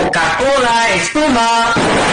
Coca-Cola, espuma.